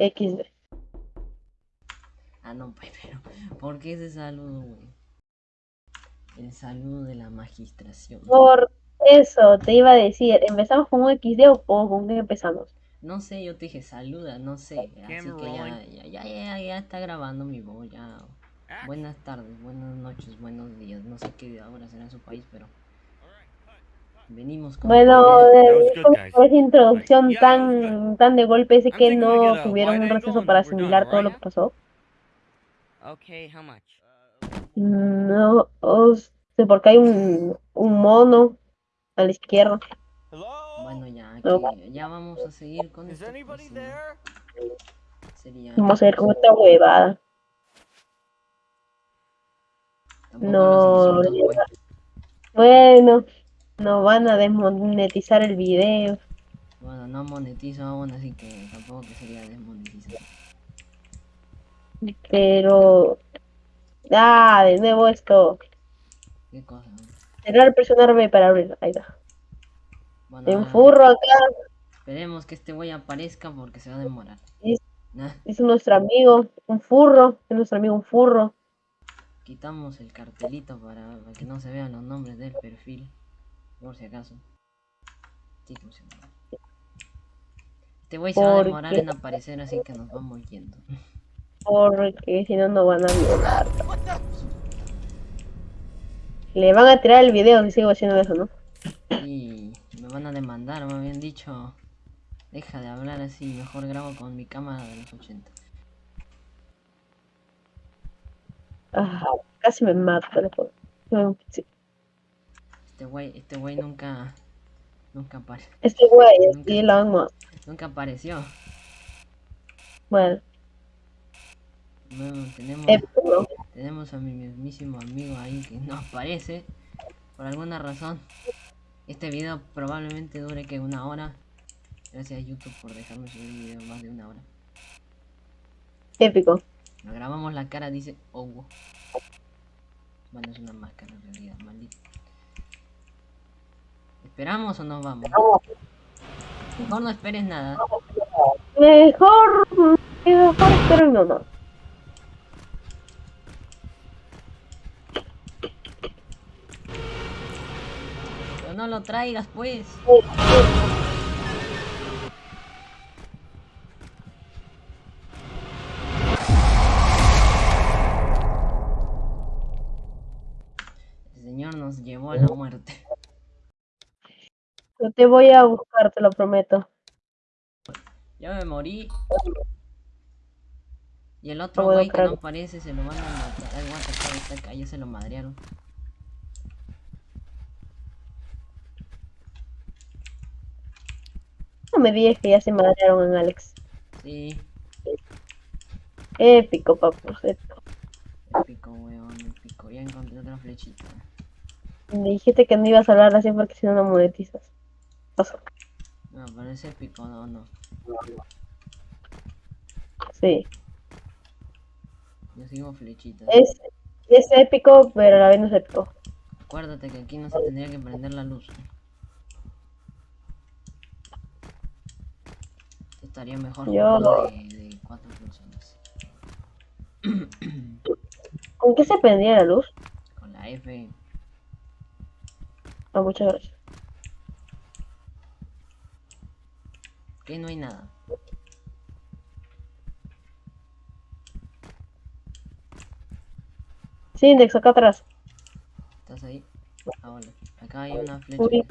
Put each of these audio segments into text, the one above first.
XD. Ah, no, pues, pero ¿por qué ese saludo, güey? El saludo de la magistración. Por eso te iba a decir, ¿empezamos con un XD o, o con qué empezamos? No sé, yo te dije saluda, no sé. Así que ya, ya, ya, ya, ya está grabando mi voz, ya. Buenas tardes, buenas noches, buenos días. No sé qué hora será en su país, pero. Venimos con. Bueno, guys. esa introducción it was tan, tan de golpe, sé que no tuvieron un receso para asimilar todo lo que pasó. No o sé, porque hay un, un mono a la izquierda. Bueno, ya, aquí, ya vamos a seguir con esto. Sería. Vamos a ver con esta huevada. tampoco No, pues. Bueno, nos van a desmonetizar el video. Bueno, no monetizo aún, así que tampoco que sería desmonetizar. Pero. Ah, de nuevo esto. ¿Qué cosa? Cerrar, presionarme para abrir. Ahí está. Bueno, Un ahora furro acá. esperemos que este güey aparezca porque se va a demorar. Nah, Es nuestro amigo. Un furro. Es nuestro amigo un furro. quitamos el cartelito para, para que no se vean los nombres del perfil. Por si acaso. Llama. Este güey se va a ¿Por demorar qué? en aparecer, así que nos vamos yendo. Porque si no, no van a violar. Le van a tirar el video si sigo haciendo eso, ¿no? Y me van a demandar, me habían dicho. Deja de hablar así, mejor grabo con mi cámara de los 80. Ah, casi me mato. No, sí. Este güey, este güey nunca. Nunca apare- Este güey, sí, lo vamos. Nunca apareció. Bueno, Bueno, tenemos, tenemos a mi mismísimo amigo ahí que no aparece. Por alguna razón. Este video probablemente dure que una hora. Gracias a YouTube por dejarme subir video más de una hora. Épico. Nos grabamos la cara, dice Owo. Bueno, es una máscara en realidad, maldito. ¿Esperamos o nos vamos? Mejor no esperes nada. Mejor, mejor, pero no, no. Pero no lo traigas, pues. Te voy a buscar, te lo prometo. Ya me morí. Y el otro güey que no aparece se lo van a matar. Ay, the fuck, está acá, ya se lo madrearon. No me digas que ya se madrearon en Alex. Sí, Épico, papu. épico. épico, weón, épico. Ya encontré otra flechita. Me dijiste que no ibas a hablar así porque si no, no monetizas. Pasó. No, es épico, no, no. Sí. Yo sigo flechitas. Es, es épico, pero a la vez no es épico. Acuérdate que aquí no se tendría que prender la luz. Estaría mejor Yo- de, de cuatro personas. ¿Con qué se prendía la luz? Con la F. Ah, muchas gracias. Que no hay nada. Sí, Index, acá atrás. ¿Estás ahí? Ah, vale. Acá hay una flecha. Uy.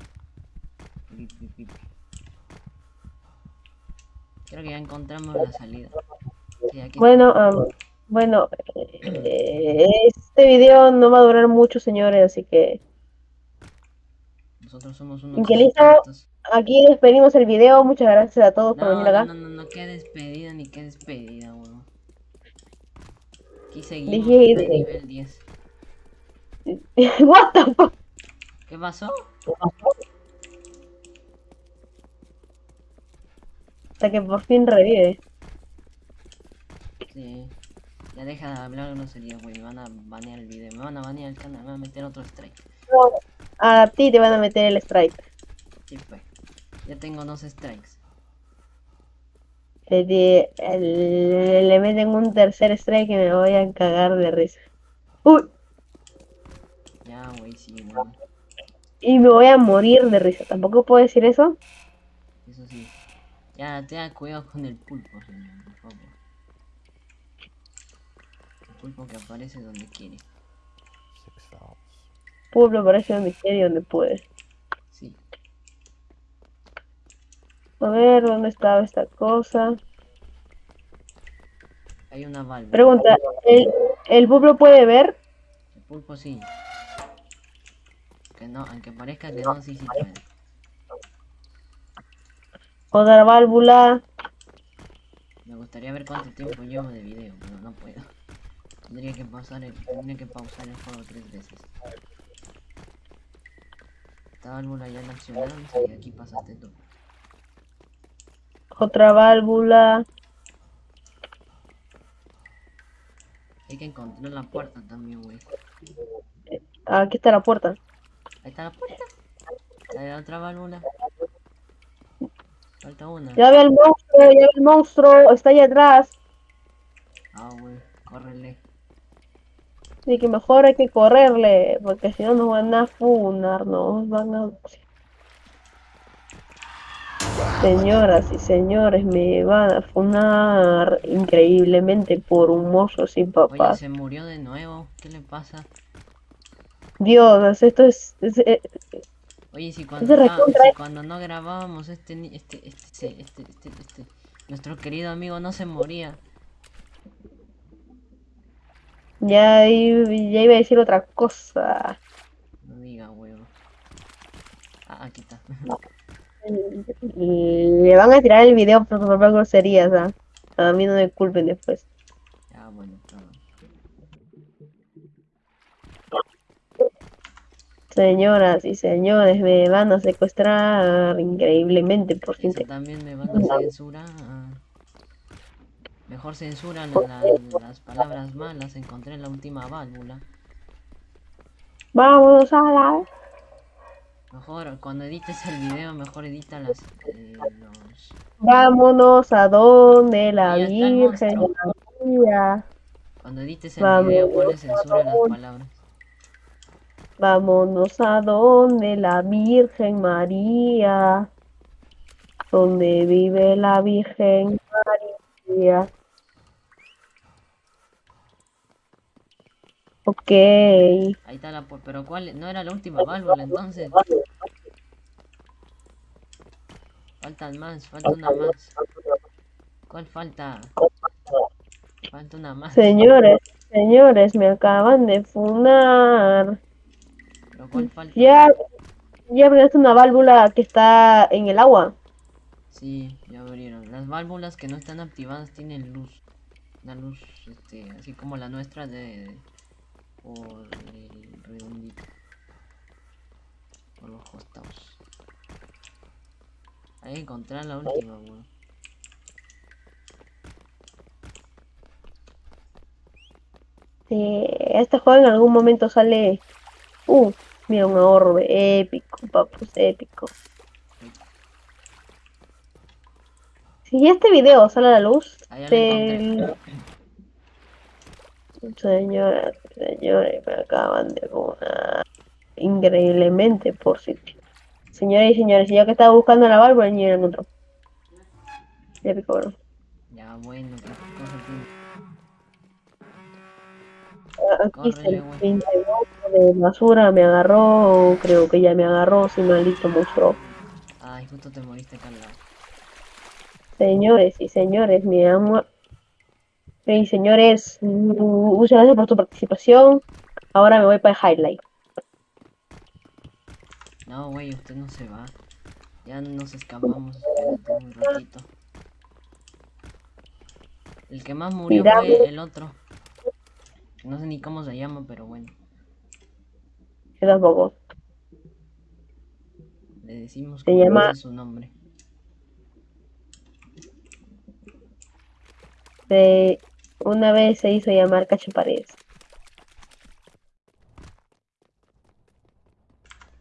Creo que ya encontramos la salida. Sí, aquí. Bueno, bueno, eh, este video no va a durar mucho, señores, así que Nosotros somos unos. Aquí despedimos el video. Muchas gracias a todos por No, venir no, acá. no, no, no, qué despedida ni qué despedida, weón. Aquí seguimos de nivel 10. What the fuck? ¿Qué pasó? Hasta que por fin revive. Sí. Ya deja de hablar grosería, güey. Me van a banear el video. Me van a banear el canal. Me van a meter otro strike. A ti te van a meter el strike. Sí, pues. Ya tengo dos strikes. Le, di- le, le meten un tercer strike y me voy a cagar de risa. Uy, Ya, güey, sí, güey. y me voy a morir de risa. ¿Tampoco puedo decir eso? Eso sí. Ya, tenga cuidado con el pulpo, señor, por favor. El pulpo que aparece donde quiere. Six fouls. Pueblo parece donde quiere y donde puede. Sí. A ver, ¿dónde estaba esta cosa? Hay una válvula. Pregunta, ¿el, el pueblo puede ver? El pulpo sí. Que no, aunque parezca que no, sí, sí puede. Otra válvula. Me gustaría ver cuánto tiempo llevo de video, pero no puedo. Tendría que pausar el, tendría que pausar el juego tres veces. Esta válvula ya la accionamos y aquí pasaste tú. Otra válvula. Hay que encontrar la puerta también, güey. Ah, Aquí está la puerta. Ahí está la puerta. La otra válvula. Falta una. Ya ve el monstruo, ya ve el monstruo. Está ahí atrás. Ah, güey. Córrele. Así que mejor hay que correrle. Porque si no nos van a funar, nos van a... Señoras y señores, me van a funar increíblemente por un mozo sin Oye, papás. se murió de nuevo. ¿Qué le pasa? Dios, esto es, es- eh, Oye, si cuando, recontra- si cuando no grabábamos este, ni- este, este, este, este, este, este, nuestro querido amigo no se moría. ya, ya iba a decir otra cosa. No diga, huevo. Ah, aquí está. Le van a tirar el video por propias groserías, ¿ah? A mí no me culpen después. Ya, bueno, todo. Señoras y señores, me van a secuestrar increíblemente por Eso gente. también me van a censurar. Mejor censuran la- las palabras malas. Encontré la última válvula. Vamos a la... Mejor, cuando edites el video, mejor edita las, eh, los... Vámonos a donde la Virgen. María. Cuando edites el video, ponle por censura a las palabras. Vámonos a donde la Virgen María. Donde vive la Virgen María. Ok. Ahí está la... pu- Pero ¿cuál? No era la última válvula, entonces. Faltan más, falta una más. ¿Cuál falta? Falta una más. Señores, señores, me acaban de funar. Pero ¿cuál falta? Ya, ya abriste una válvula que está en el agua. Sí, ya abrieron. Las válvulas que no están activadas tienen luz. Una luz, este, así como la nuestra de... Por el redondito. Por los costados. Hay que encontrar la última, weón. Sí, este juego en algún momento sale. Uh, mira, un orbe épico, papus, épico. Si este video sale a la luz, Ahí ya. Señoras, señores, me acaban de funar increíblemente por si. Señoras y señores, yo que estaba buscando la válvula y la encontró. Épico, bro. Ya, bueno, cosa tiene. Aquí está el Córrele, güey. pinche monstruo de basura, me agarró, creo que ya me agarró, si maldito monstruo. Ay, justo te moriste acá al lado. Señores y señores, mi amor. Hey, señores, muchas gracias por tu participación. Ahora me voy para el highlight. No, güey, usted no se va. Ya nos escapamos. Un ratito. El que más murió fue el otro. No sé ni cómo se llama, pero bueno. Yo tampoco. Le decimos Se llama- dice su nombre. Se- una vez se hizo llamar Cacho Paredes.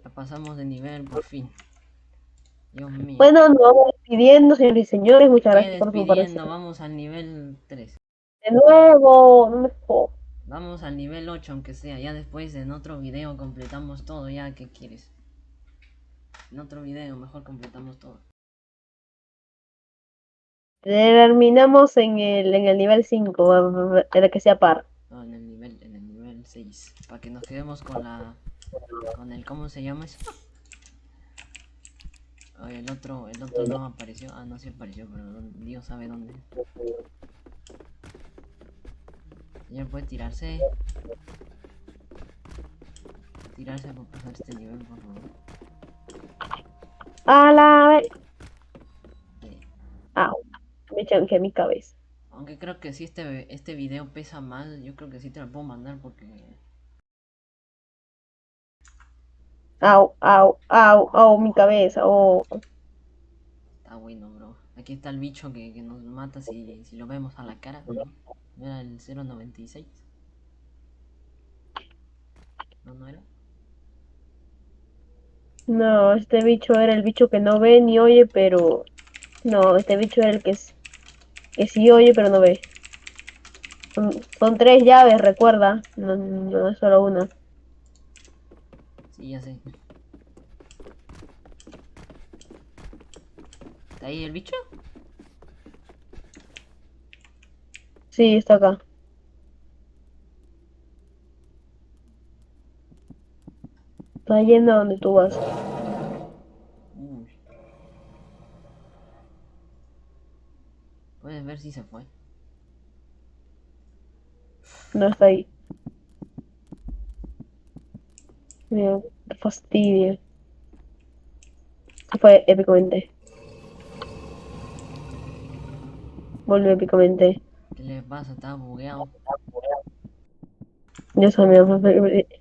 Ya pasamos de nivel por fin. Dios mío. Bueno, nos vamos despidiendo, señores y señores. Muchas ¿Qué gracias por su parecer. Vamos al nivel 3. De nuevo, no me jodas. Vamos al nivel 8 aunque sea. Ya después en otro video completamos todo. Ya, ¿qué quieres? En otro video mejor completamos todo. Terminamos en el, en el nivel 5, el que sea par. No, en el nivel, en el nivel 6. Para que nos quedemos con la. con el. ¿cómo se llama eso? El otro, el otro no apareció. Ah, no sí apareció, pero Dios sabe dónde. Señor puede tirarse. Tirarse por pasar este nivel, por favor. A la vez. Chanqué mi cabeza. Aunque creo que si este, este video pesa más, yo creo que sí te lo puedo mandar porque Au, au, au, au, mi cabeza. Oh. está bueno, bro. Aquí está el bicho que, que nos mata si, si lo vemos a la cara. ¿no? ¿No era el 096? No, no era. No, este bicho era el bicho que no ve ni oye, pero... No, este bicho era el que, es- que sí oye, pero no ve. Son, son tres llaves, recuerda. No, no es solo una. Sí, ya sé. ¿Está ahí el bicho? Sí, está acá. Está yendo a donde tú vas. Uy. Puedes ver si se fue. No está ahí. Mira, qué fastidio. Se fue épicamente. Volvió épicamente. ¿Qué le pasa? Está bugueado. Dios mío,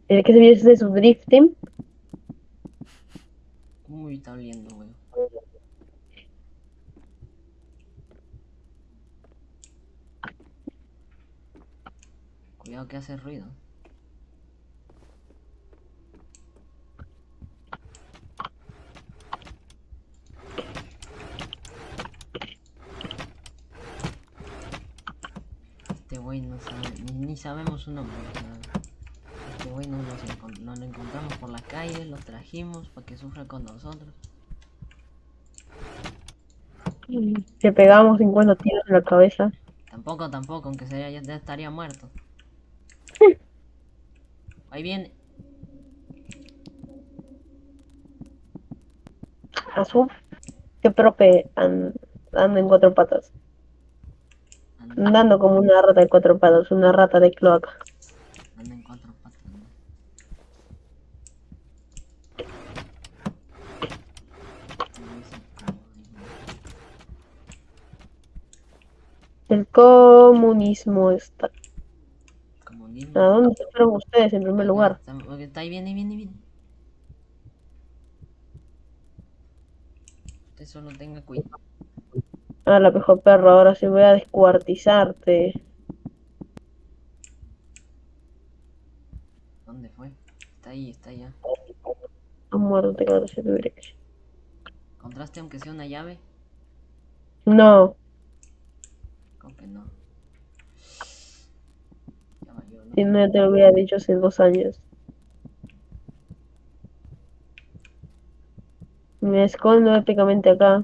el que se vio de su drifting. Uy, está oliendo, weón. Cuidado que hace ruido. Este güey no sabe, ni, ni sabemos su nombre. este güey no lo encontramos por la calle, lo trajimos para que sufra con nosotros. Le pegamos 50 tiros en la cabeza. Tampoco, tampoco, aunque sería, ya estaría muerto. Ahí viene. Azul. Qué prope an- anda en cuatro patas. Anda, Andando como una rata de cuatro patas, una rata de cloaca. anda en cuatro patas. El comunismo está. ¿A dónde se fueron ustedes en primer lugar? está- ahí, viene, viene, viene. Usted solo tenga cuidado. Ah, la mejor perro, ahora sí voy a descuartizarte. ¿Dónde fue? Está ahí, está allá. A muerte, claro, si tuviera que- ¿Encontraste aunque sea una llave? No, Creo que no. Ya valió, ¿no? Si no te lo hubiera dicho hace dos años. Me escondo épicamente acá.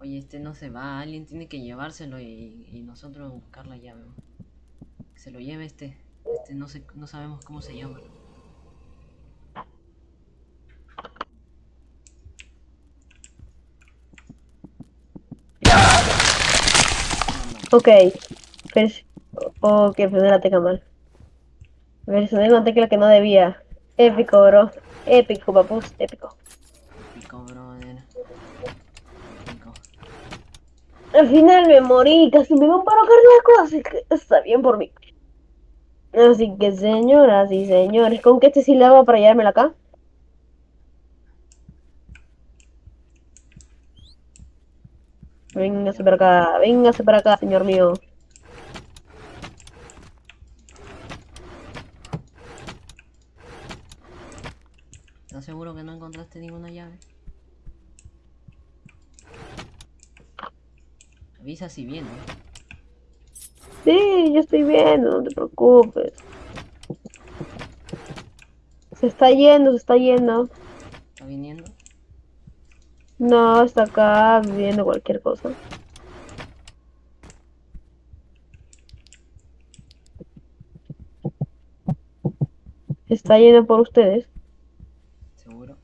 Oye, este no se va, alguien tiene que llevárselo y, y nosotros buscar la llave. se lo lleve este. Este no sé, no sabemos cómo se llama. Ok. Pers ok, presioné la tecla mal. Presioné una tecla que no debía. Épico, bro. Épico, papus. Épico. Pico, brother. Pico. Al final me morí, casi me dio un paro cardíaco, así que está bien por mí. Así que, señoras y señores, ¿con qué este sí le va para llevármela acá? Véngase para acá, véngase para acá, señor mío. ¿Estás seguro que no encontraste ninguna llave? Avisa si viene. Sí, yo estoy viendo, no te preocupes. Se está yendo, se está yendo. ¿Está viniendo? No, está acá viendo cualquier cosa. Está yendo por ustedes. ¿Seguro?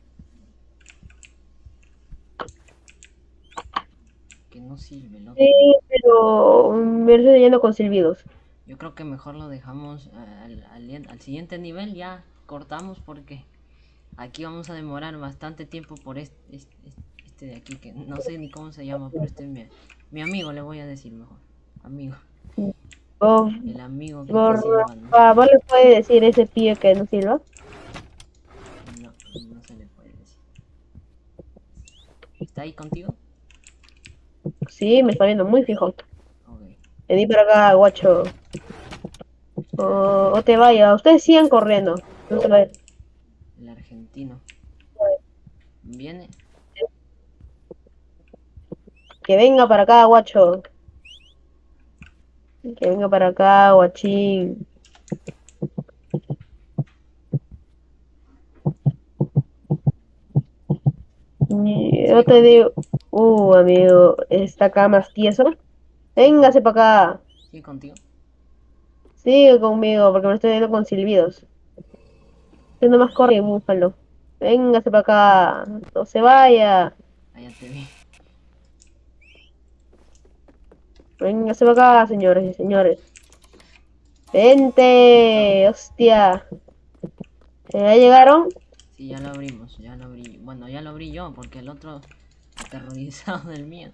Que no sirve, loco. Sí, pero me lo estoy yendo con silbidos. Yo creo que mejor lo dejamos eh, al, al- al siguiente nivel, ya cortamos porque aquí vamos a demorar bastante tiempo por este, este, este de aquí, que no sé ni cómo se llama, pero este es mi, mi amigo, le voy a decir mejor. Amigo, Oh, el amigo que por silbando. favor, ¿le puede decir ese pie que no sirva? No, no se le puede decir. ¿Está ahí contigo? Sí, me está viendo muy fijo. Vení para acá, guacho. O, o te vaya. Ustedes sigan corriendo. No se vayan. El argentino. ¿Viene? Que venga para acá, guacho. Que venga para acá, guachín. Y Yo te digo, uh, amigo, está acá más tieso. Véngase para acá. ¿Sigue contigo? Sigue conmigo, porque me estoy viendo con silbidos. Usted nomás corre búfalo. Véngase para acá. No se vaya. Ya te vi. Véngase para acá, señores y señores. Vente, hostia. ¿Ya llegaron? Sí, ya lo abrimos, ya lo abrí. Bueno, ya lo abrí yo porque el otro aterrorizado del mío.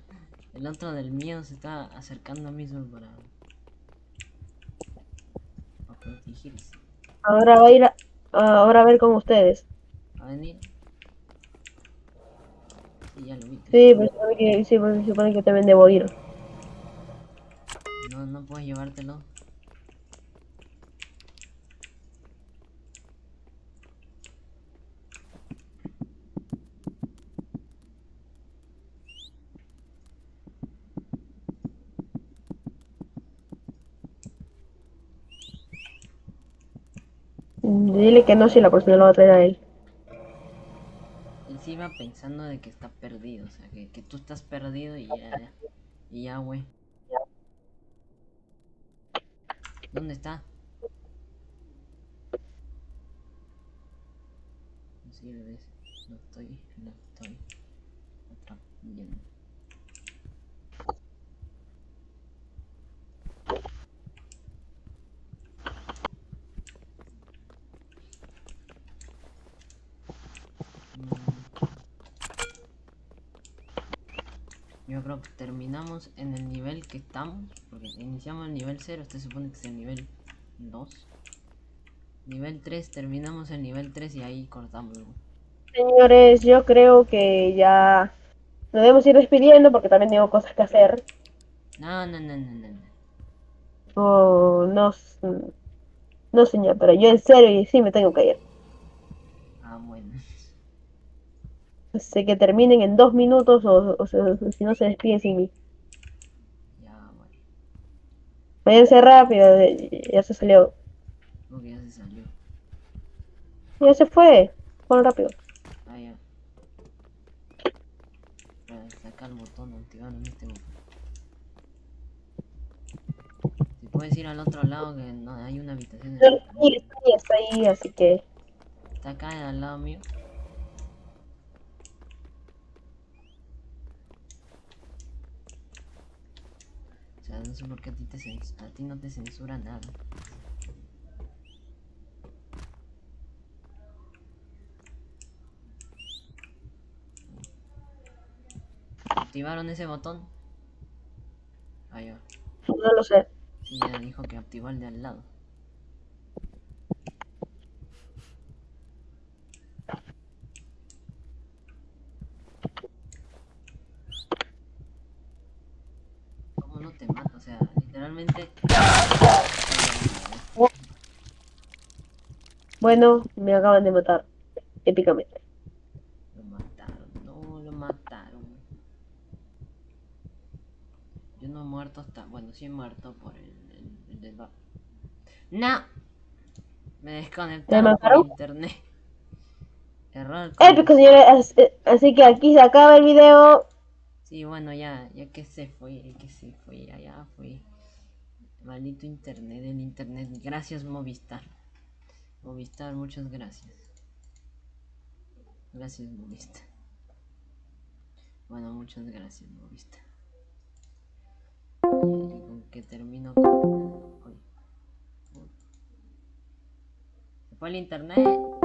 El otro del mío se está acercando a mí solo para... para protegerse. Ahora va a ir a, ahora a ver con ustedes. ¿Va a venir? Sí, ya lo vi. Sí, pero que, sí, se supone que también debo ir. No, puedes llevártelo. Dile que no, si la persona lo va a traer a él. Iba pensando de que está perdido, o sea, que, que tú estás perdido y ya. Y ya, güey. ¿Dónde está? No sirve. No estoy, no estoy atrapando. Mm. Terminamos en el nivel que estamos, porque iniciamos el nivel 0, este supone que es el nivel 2. Nivel 3, terminamos el nivel 3 y ahí cortamos. Señores, yo creo que ya nos debemos ir despidiendo porque también tengo cosas que hacer. No, no, no, no, no. no. Oh, no, no señor, pero yo en serio y sí me tengo que ir. Ah, bueno. Sé que terminen en dos minutos o, o se- si no se despiden sin mí. Ya, bueno. Váyanse rápido, ya se salió. Que ya se salió. Ya se fue. Fueron rápido. Ah, ya. Sacar el botón, activar en este botón. Si puedes ir al otro lado que no hay una habitación. en el- Sí, está ahí, está ahí, así que Está acá al lado mío. Sea, no sé por qué a ti, te cens- a ti no te censura nada. ¿Activaron ese botón? Ah, ya. no lo sé. Sí, ya dijo que activó el de al lado. ¿Cómo no te mata? Literalmente... Bueno, me acaban de matar. Épicamente. mataron. Yo no he muerto hasta... Bueno, sí he muerto por el, el, el del... ¡No! Me desconectaron mataron? por internet. Error. Épico, señores. as- eh, Así que aquí se acaba el video. Sí, bueno, ya, ya que se fue, ya que se fue, ya, ya fue. Maldito internet, el internet. Gracias, Movistar. Movistar, muchas gracias. Gracias, Movistar. Bueno, muchas gracias, Movistar. Y con que termino con... Uy. Se fue el internet.